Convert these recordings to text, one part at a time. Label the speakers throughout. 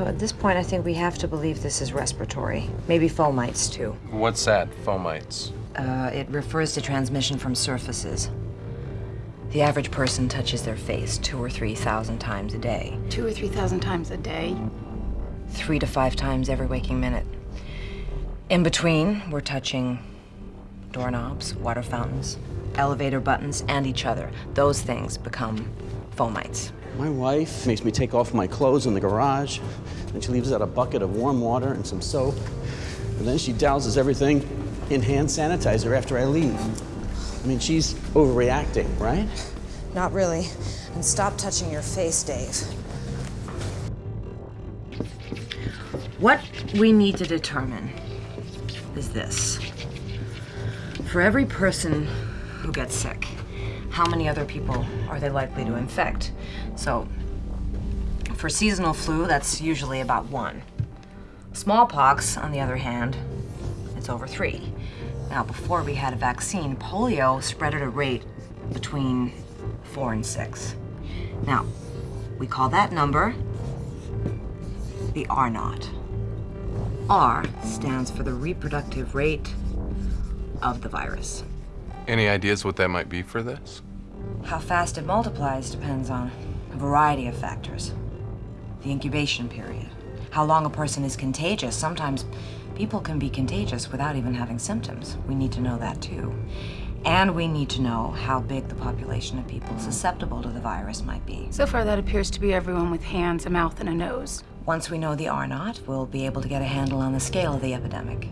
Speaker 1: So at this point, I think we have to believe this is respiratory. Maybe fomites, too.
Speaker 2: What's that, fomites?
Speaker 1: Uh, it refers to transmission from surfaces. The average person touches their face two or three thousand times a day.
Speaker 3: Two or three thousand times a day?
Speaker 1: Three to five times every waking minute. In between, we're touching doorknobs, water fountains, elevator buttons, and each other. Those things become fomites.
Speaker 4: My wife makes me take off my clothes in the garage, and she leaves out a bucket of warm water and some soap, and then she douses everything in hand sanitizer after I leave. I mean, she's overreacting, right?
Speaker 1: Not really. And stop touching your face, Dave. What we need to determine is this. For every person who gets sick, how many other people are they likely to infect? So, for seasonal flu, that's usually about one. Smallpox, on the other hand, it's over three. Now, before we had a vaccine, polio spread at a rate between four and six. Now, we call that number the R naught. R stands for the reproductive rate of the virus.
Speaker 2: Any ideas what that might be for this?
Speaker 1: How fast it multiplies depends on a variety of factors. The incubation period, how long a person is contagious. Sometimes people can be contagious without even having symptoms. We need to know that too. And we need to know how big the population of people susceptible to the virus might be.
Speaker 3: So far, that appears to be everyone with hands, a mouth, and a nose.
Speaker 1: Once we know the R naught, we'll be able to get a handle on the scale of the epidemic.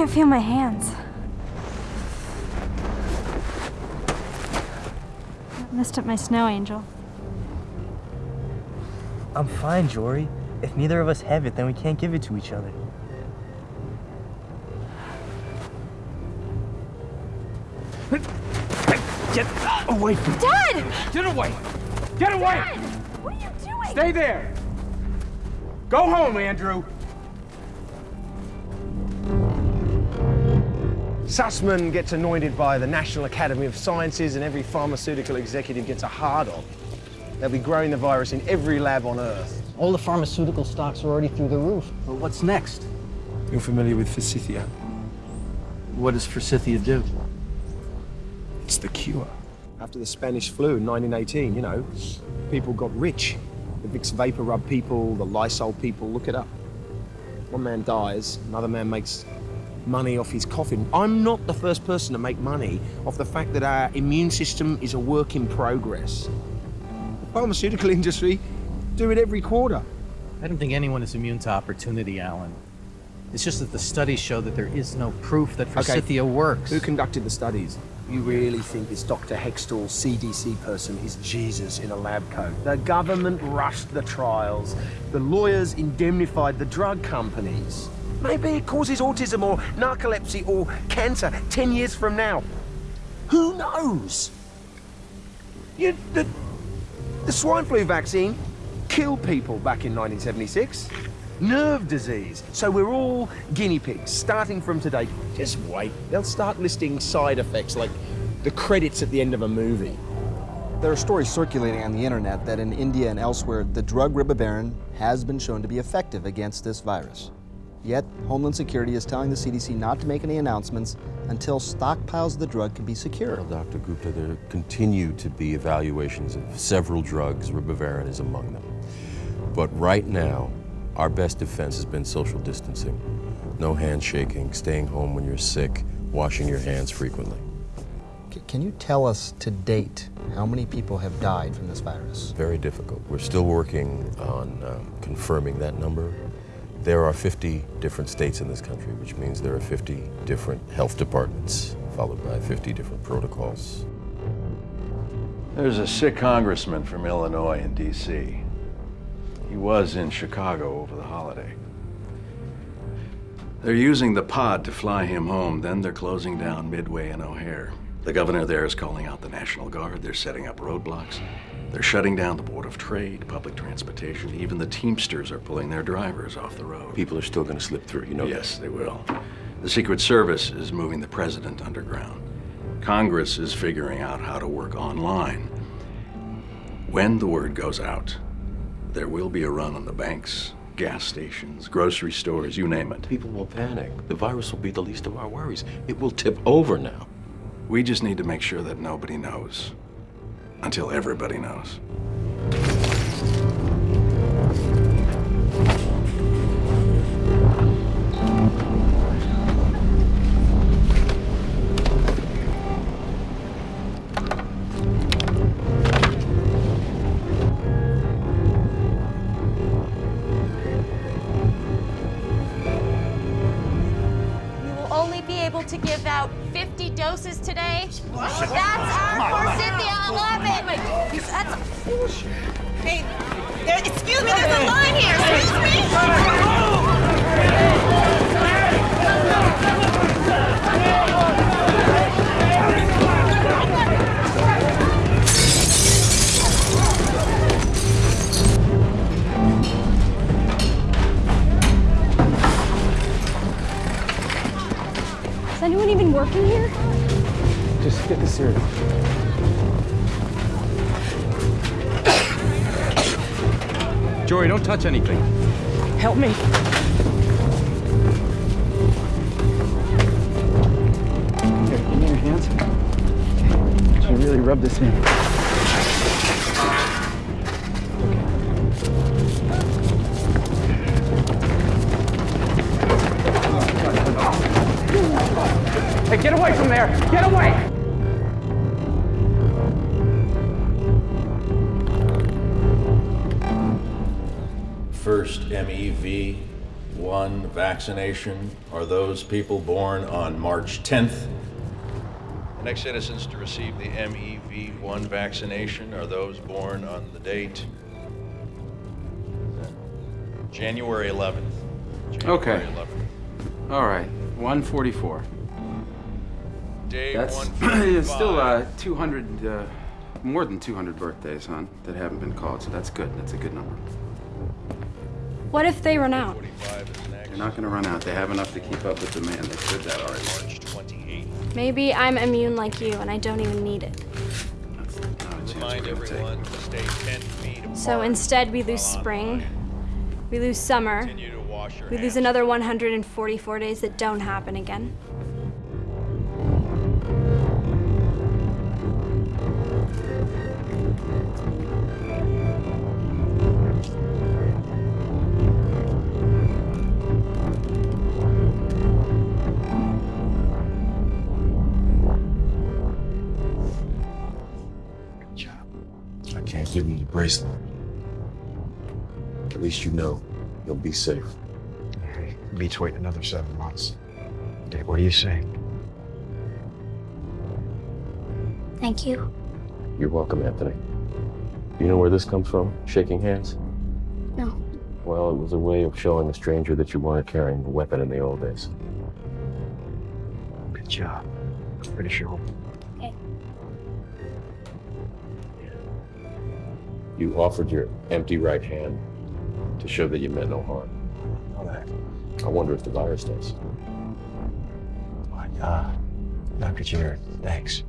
Speaker 5: Can't feel my hands. I messed up my snow angel.
Speaker 6: I'm fine, Jory. If neither of us have it, then we can't give it to each other.
Speaker 7: Get away from me.
Speaker 5: Dad!
Speaker 7: Get away! Get away!
Speaker 5: Dad! What are you doing?
Speaker 7: Stay there! Go home, Andrew! Sussman gets anointed by the National Academy of Sciences and every pharmaceutical executive gets a hard on. They'll be growing the virus in every lab on Earth.
Speaker 8: All the pharmaceutical stocks are already through the roof.
Speaker 4: But what's next?
Speaker 9: You're familiar with Forsythia?
Speaker 4: What does Forsythia do?
Speaker 9: It's the cure.
Speaker 7: After the Spanish flu in 1918, you know, people got rich. The Vicks VapoRub people, the Lysol people, look it up. One man dies, another man makes money off his coffin. I'm not the first person to make money off the fact that our immune system is a work in progress. The pharmaceutical industry do it every quarter.
Speaker 10: I don't think anyone is immune to opportunity, Alan. It's just that the studies show that there is no proof that Forsythia works.
Speaker 7: Who conducted the studies? You really think this Dr. Hextall CDC person is Jesus in a lab coat? The government rushed the trials. The lawyers indemnified the drug companies. Maybe it causes autism or narcolepsy or cancer 10 years from now. Who knows? You, the, the swine flu vaccine killed people back in 1976. Nerve disease. So we're all guinea pigs, starting from today. Just wait. They'll start listing side effects like the credits at the end of a movie.
Speaker 11: There are stories circulating on the internet that in India and elsewhere, the drug ribavirin has been shown to be effective against this virus. Yet, Homeland Security is telling the CDC not to make any announcements until stockpiles of the drug can be secured.
Speaker 12: Well, Dr. Gupta, there continue to be evaluations of several drugs, ribavirin is among them. But right now, our best defense has been social distancing. No handshaking, staying home when you're sick, washing your hands frequently.
Speaker 11: C can you tell us to date how many people have died from this virus?
Speaker 12: Very difficult. We're still working on um, confirming that number. There are 50 different states in this country, which means there are 50 different health departments, followed by 50 different protocols.
Speaker 13: There's a sick congressman from Illinois in D.C. He was in Chicago over the holiday. They're using the pod to fly him home, then they're closing down Midway and O'Hare.
Speaker 14: The governor there is calling out the National Guard. They're setting up roadblocks. They're shutting down the Board of Trade, public transportation. Even the Teamsters are pulling their drivers off the road.
Speaker 12: People are still going to slip through, you know
Speaker 14: Yes, they will. The Secret Service is moving the president underground. Congress is figuring out how to work online. When the word goes out, there will be a run on the banks, gas stations, grocery stores, you name it.
Speaker 12: People will panic. The virus will be the least of our worries. It will tip over now.
Speaker 14: We just need to make sure that nobody knows until everybody knows.
Speaker 15: Be able to give out 50 doses today. That's our Forsythia 11. That's Hey, there, excuse me, there's a line here. Excuse me.
Speaker 9: Just get this here.
Speaker 16: Jory, don't touch anything.
Speaker 8: Help me.
Speaker 9: Here, give me your hands. Okay. You really rub this in.
Speaker 8: Hey, get away from there! Get away!
Speaker 13: First MEV1 vaccination are those people born on March 10th. The next citizens to receive the MEV1 vaccination are those born on the date January 11th.
Speaker 16: Okay.
Speaker 13: 11th.
Speaker 16: All right. 144.
Speaker 13: Day
Speaker 16: That's
Speaker 13: 145.
Speaker 16: still uh, 200, uh, more than 200 birthdays, hon, that haven't been called. So that's good. That's a good number.
Speaker 5: What if they run out?
Speaker 16: They're not going to run out. They have enough to keep up with the demand. They said that already.
Speaker 5: Maybe I'm immune like you and I don't even need it.
Speaker 13: Remind everyone to stay 10 feet apart.
Speaker 5: So instead, we lose spring, we lose summer, we lose another 144 days that don't happen again.
Speaker 12: I can't give you the bracelet. At least you know you'll be safe.
Speaker 17: Beats waiting another seven months. Dave, what do you say?
Speaker 5: Thank you.
Speaker 12: You're welcome, Anthony. You know where this comes from? Shaking hands?
Speaker 5: No.
Speaker 12: Well, it was a way of showing a stranger that you weren't carrying a weapon in the old days.
Speaker 17: Good job. Pretty sure.
Speaker 12: You offered your empty right hand to show that you meant no harm.
Speaker 17: All that.
Speaker 12: I wonder if the virus does.
Speaker 17: My God. Dr. Jared, thanks.